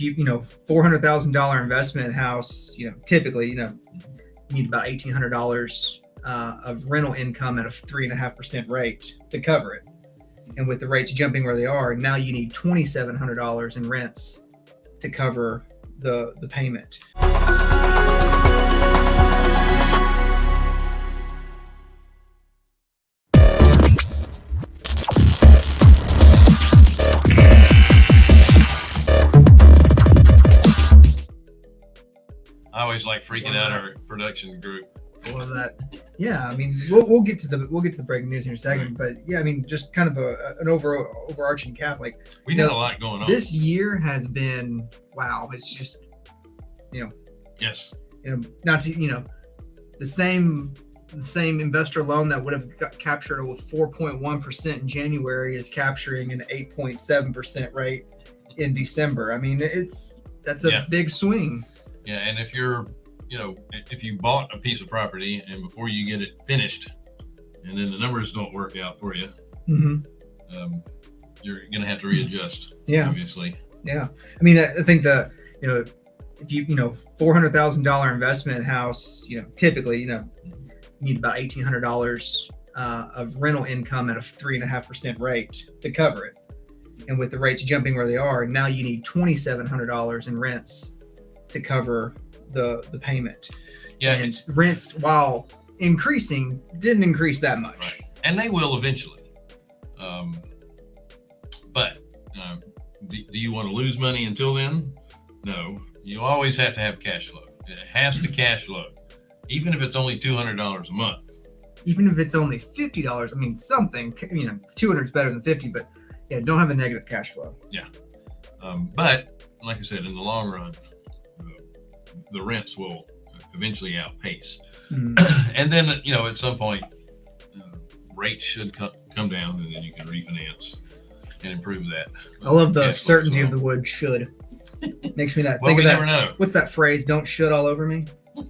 you you know four hundred thousand dollar investment house, you know typically you know you need about eighteen hundred dollars uh, of rental income at a three and a half percent rate to cover it. And with the rates jumping where they are, now you need twenty seven hundred dollars in rents to cover the the payment. I always like freaking out our production group. of that. Yeah, I mean, we'll, we'll get to the we'll get to the breaking news in a second, mm-hmm. but yeah, I mean, just kind of a an over overarching cap. Like We got know, a lot going on. this year has been wow. It's just you know yes. you know not to you know the same the same investor loan that would have got captured with 4.1 percent in January is capturing an 8.7 percent rate in December. I mean, it's that's a Yeah. big swing. Yeah, and if you're, you know, if you bought a piece of property and before you get it finished, and then the numbers don't work out for you, hmm um, you're gonna have to readjust. Yeah. Obviously. Yeah, I mean, I I think the you know, if you you know, four hundred thousand dollar investment house, you know, typically you know, you need about eighteen hundred dollars uh, of rental income at a three and a half percent rate to cover it. And with the rates jumping where they are, now you need twenty seven hundred dollars in rents to cover the the payment. Yeah. and rents, while increasing, didn't increase that much. Right. And they will eventually. Um, but um, do, do you want to lose money until then? No. You always have to have cash flow. It has to cash flow, even if it's only two hundred dollars a month. even if it's only fifty dollars, I mean something. You know, two hundred is better than fifty, but yeah, don't have a negative cash flow. Yeah, um, but like I said, in the long run, uh, the rents will eventually outpace. Mhm. and then you know at some point, uh, rates should co- come down, and then you can refinance and improve that. I love the certainty of the word should. Makes me that Well, think of never that. know. What's that phrase? Don't should all over me.